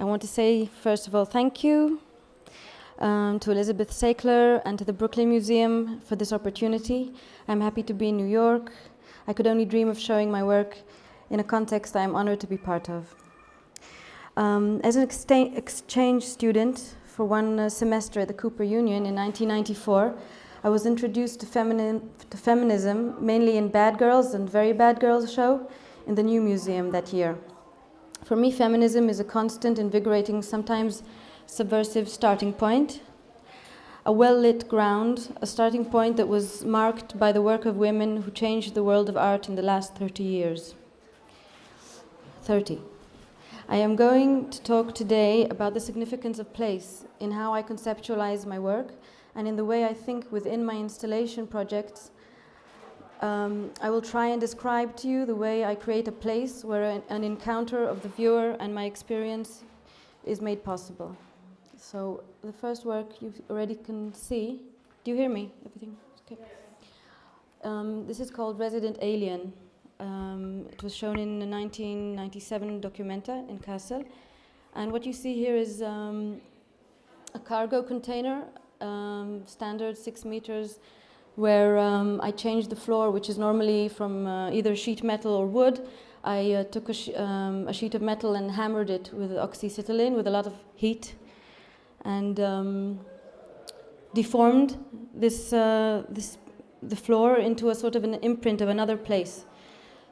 I want to say, first of all, thank you um, to Elizabeth Sackler and to the Brooklyn Museum for this opportunity. I'm happy to be in New York. I could only dream of showing my work in a context I'm honored to be part of. Um, as an exchange student for one uh, semester at the Cooper Union in 1994, I was introduced to, femini to feminism mainly in Bad Girls and Very Bad Girls show in the New Museum that year. For me, feminism is a constant, invigorating, sometimes subversive starting point, a well-lit ground, a starting point that was marked by the work of women who changed the world of art in the last 30 years. 30. I am going to talk today about the significance of place in how I conceptualize my work and in the way I think within my installation projects um, I will try and describe to you the way I create a place where an, an, encounter of the viewer and my experience is made possible. So the first work you already can see. Do you hear me? Everything okay? Um, this is called Resident Alien. Um, it was shown in the 1997 Documenta in Kassel. And what you see here is um, a cargo container, um, standard six meters where um, I changed the floor, which is normally from uh, either sheet metal or wood. I uh, took a, sh um, a, sheet of metal and hammered it with oxyacetylene with a lot of heat and um, deformed this, uh, this, the floor into a sort of an imprint of another place.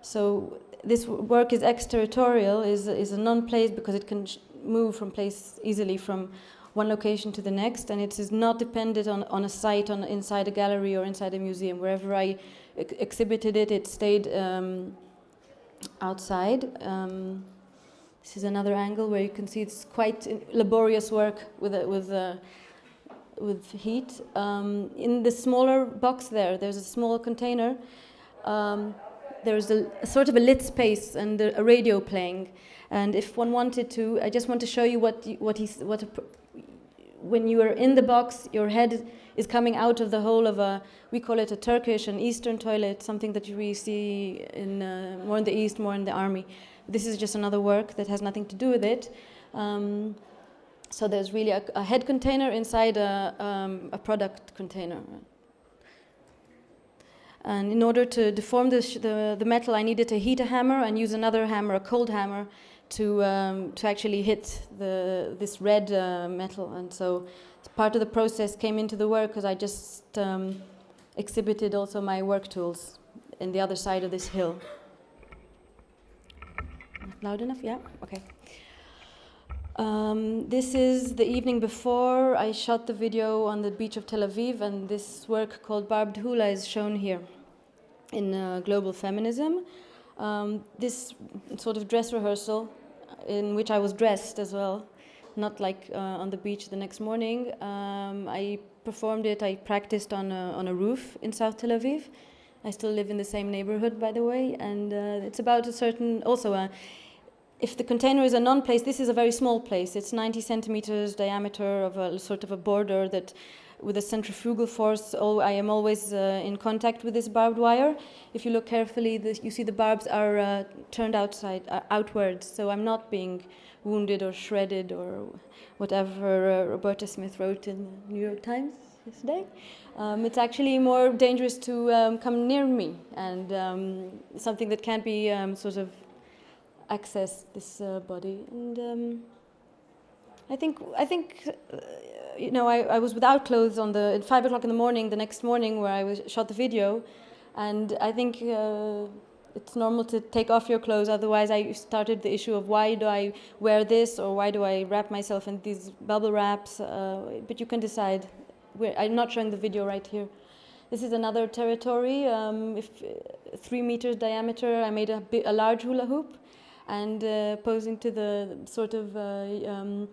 So this work is exterritorial, is, is a non-place because it can move from place easily from one location to the next, and it is not dependent on, on a site on, inside a gallery or inside a museum. Wherever I ex exhibited it, it stayed um, outside. Um, this is another angle where you can see it's quite laborious work with, with, uh, with heat. Um, in the smaller box there, there's a small container. Um, there's a, a, sort of a lit space and a, a radio playing. And if one wanted to, I just want to show you what what he's what a, when you are in the box, your head is coming out of the hole of a, we call it a Turkish, an Eastern toilet, something that we see in uh, more in the East, more in the army. This is just another work that has nothing to do with it. Um, so there's really a, a, head container inside a, um, a product container. And in order to deform this, the, the metal, I needed to heat a hammer and use another hammer, a cold hammer, to um, to actually hit the this red uh, metal, and so part of the process came into the work because I just um, exhibited also my work tools in the other side of this hill. Loud enough? Yeah. Okay. Um, this is the evening before I shot the video on the beach of Tel Aviv, and this work called Barbed Hula is shown here in uh, Global Feminism. Um, this sort of dress rehearsal in which I was dressed as well, not like uh, on the beach the next morning. Um, I performed it, I practiced on a, on a roof in South Tel Aviv. I still live in the same neighborhood, by the way, and uh, it's about a certain, also a, uh, if the container is a non-place, this is a very small place. It's 90 centimeters diameter of a sort of a border that with a centrifugal force, oh, I am always uh, in contact with this barbed wire. If you look carefully, you see the barbs are uh, turned outside, uh, outwards, so I'm not being wounded or shredded or whatever uh, Roberta Smith wrote in the New York Times yesterday. Um, it's actually more dangerous to um, come near me and um, something that can't be um, sort of access this uh, body. And um, I think, I think uh, you know, I, I was without clothes on the, at five o'clock in the morning, the next morning where I was, shot the video. And I think uh, it's normal to take off your clothes. Otherwise, I started the issue of why do I wear this or why do I wrap myself in these bubble wraps? Uh, but you can decide. We're, I'm not showing the video right here. This is another territory, um, if, uh, three meters diameter. I made a, a large hula hoop and uh, posing to the sort of uh, um,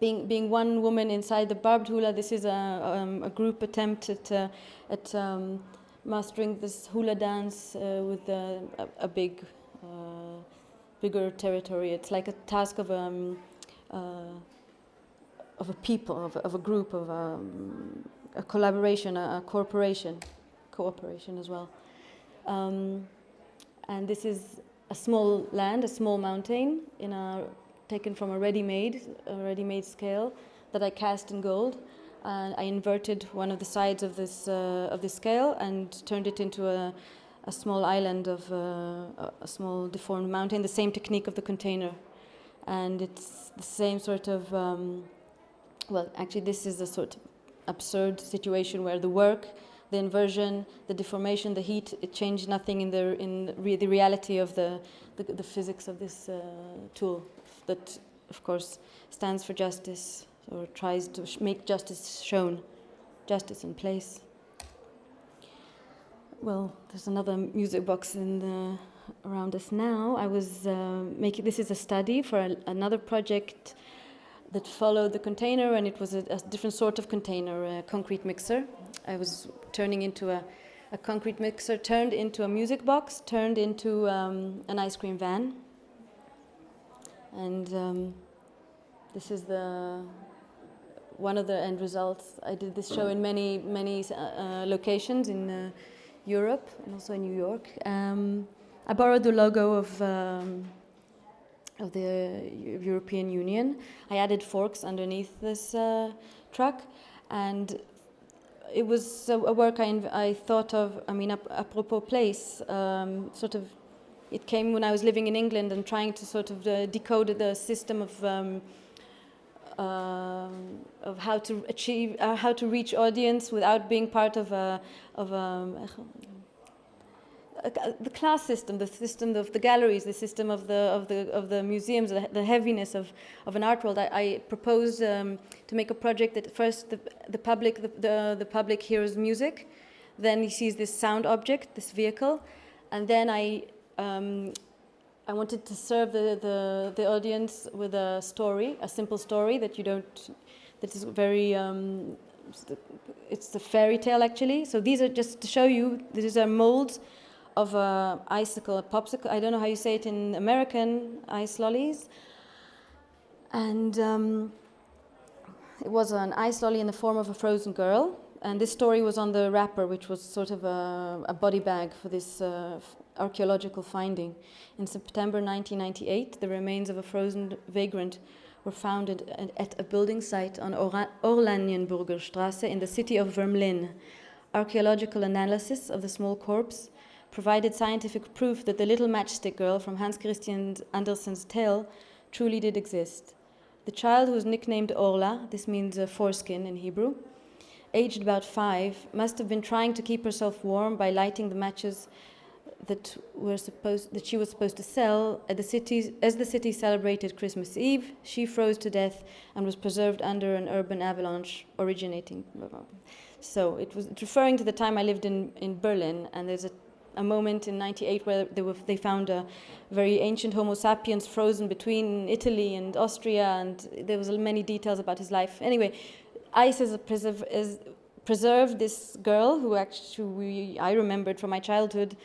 being, being one woman inside the barbed hula, this is a, um, a group attempt at, uh, at um, mastering this hula dance uh, with a, a, big, uh, bigger territory. It's like a task of, um, uh, of a people, of, of a group, of um, a collaboration, a, a, corporation, cooperation as well. Um, and this is a small land, a small mountain in a taken from a ready-made, ready-made scale that I cast in gold. And I inverted one of the sides of this uh, of the scale and turned it into a, a small island of uh, a small deformed mountain. The same technique of the container, and it's the same sort of. Um, well, actually, this is a sort of absurd situation where the work the inversion, the deformation, the heat, it changed nothing in the, in re the reality of the, the, the, physics of this uh, tool that, of course, stands for justice or tries to make justice shown, justice in place. Well, there's another music box in the, around us now. I was uh, making, this is a study for a, another project that followed the container and it was a, a, different sort of container, a concrete mixer. I was turning into a, a concrete mixer, turned into a music box, turned into um, an ice cream van. And um, this is the one of the end results. I did this show in many, many uh, uh, locations in uh, Europe and also in New York. Um, I borrowed the logo of um, of the European Union. I added forks underneath this uh, truck, and it was a, work I, I, thought of. I mean, apropos place, um, sort of. It came when I was living in England and trying to sort of uh, decode the system of. Um, uh, of how to achieve, uh, how to reach audience without being part of a, of a, the class system, the system of the galleries, the system of the of the of the museums, the, the heaviness of, of an art world. I, I proposed um, to make a project that first the the public the, the, the public hears music, then he sees this sound object, this vehicle, and then I um, I wanted to serve the, the the audience with a story, a simple story that you don't that is very um, it's a fairy tale actually. So these are just to show you these are molds of a icicle, a popsicle. I don't know how you say it in American ice lollies. And um, it was an ice lolly in the form of a frozen girl. And this story was on the wrapper, which was sort of a, a body bag for this uh, archaeological finding. In September 1998, the remains of a frozen vagrant were found at, at a building site on Oranienburger Straße in the city of Wermlin. Archaeological analysis of the small corpse provided scientific proof that the little matchstick girl from Hans Christian Andersen's tale truly did exist. The child, who was nicknamed Orla, this means uh, foreskin in Hebrew, aged about five, must have been trying to keep herself warm by lighting the matches that were supposed that she was supposed to sell at the city as the city celebrated Christmas Eve. She froze to death and was preserved under an urban avalanche originating. So it was referring to the time I lived in in Berlin, and there's a a moment in 98 where they, were, they found a very ancient Homo sapiens frozen between Italy and Austria, and there was many details about his life. Anyway, ICE is, preserve, is preserved this girl who actually I remembered from my childhood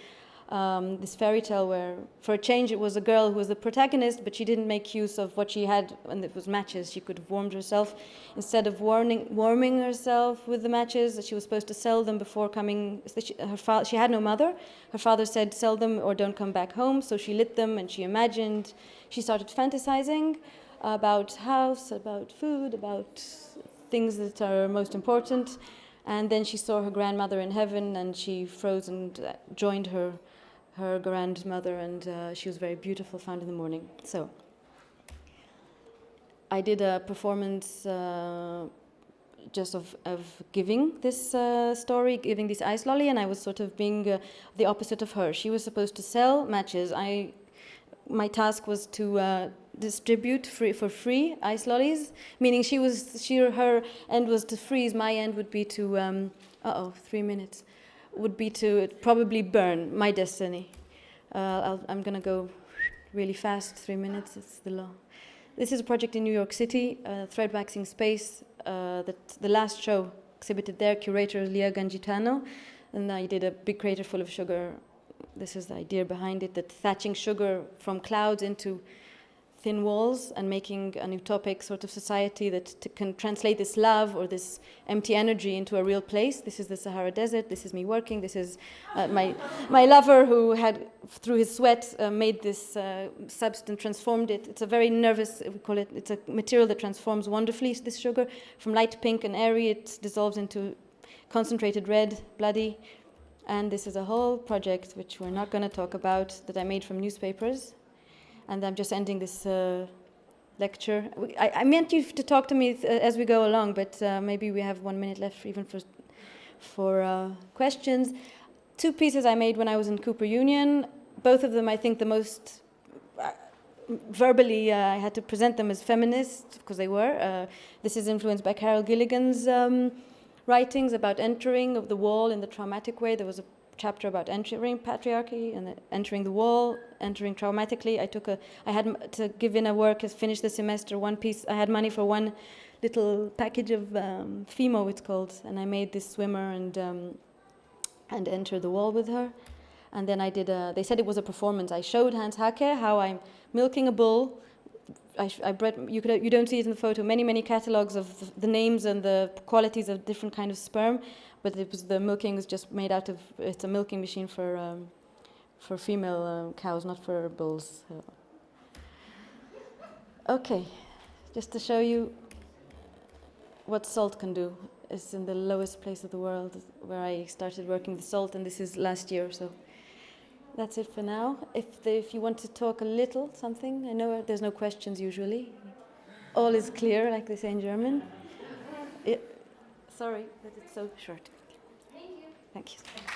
um, this fairy tale where, for a change, it was a girl who was the protagonist, but she didn't make use of what she had, and it was matches. She could have warmed herself. Instead of warming, warming herself with the matches, that she was supposed to sell them before coming. She, her fa- she had no mother. Her father said, sell them or don't come back home. So she lit them and she imagined. She started fantasizing about house, about food, about things that are most important. And then she saw her grandmother in heaven and she froze and uh, joined her her grandmother, and uh, she was very beautiful, found in the morning. So I did a performance uh, just of, of giving this uh, story, giving this ice lolly, and I was sort of being uh, the opposite of her. She was supposed to sell matches. I, my task was to uh, distribute free, for free ice lollies, meaning she was she her end was to freeze. My end would be to um, uh oh, three minutes would be to probably burn my destiny. Uh, i am to go really fast, three minutes, it's the law. This is a project in New York City, uh, thread waxing space, uh, that the last show exhibited there, curator Lia Gangitano, and I did a big crater full of sugar. This is the idea behind it, that thatching sugar from clouds into thin walls and making an utopic sort of society that can translate this love or this empty energy into a real place. This is the Sahara Desert. This is me working. This is uh, my, my lover who had, through his sweat, uh, made this uh, substance, transformed it. It's a very nervous, we call it, it's a material that transforms wonderfully, this sugar. From light pink and airy, it dissolves into concentrated red, bloody. And this is a whole project, which we're not going to talk about, that I made from newspapers and I'm just ending this uh, lecture. I, I, meant you to talk to me uh, as we go along, but uh, maybe we have one minute left even for, for uh, questions. Two pieces I made when I was in Cooper Union, both of them I think the most uh, verbally uh, I had to present them as feminist because they were. this is influenced by Carol Gilligan's um, writings about entering of the wall in the traumatic way. There was a chapter about entering patriarchy and entering the wall, entering traumatically. I took a, I had to give in a work, finish the semester, one piece. I had money for one little package of um, Fimo, it's called, and I made this swimmer and um, and entered the wall with her. And then I did a, they said it was a performance. I showed Hans Haacke how I'm milking a bull. I, I bred, you, could, you don't see it in the photo, many, many catalogs of the, the names and the qualities of different kind of sperm but it was the milking is just made out of it's a milking machine for um, for female um, cows, not for bulls. Okay, just to show you what salt can do. It's in the lowest place of the world where I started working the salt, and this is last year. So that's it for now. If the, if you want to talk a little something, I know there's no questions usually. All is clear, like they say in German. It, Sorry that it's so short. Thank you. Thank you.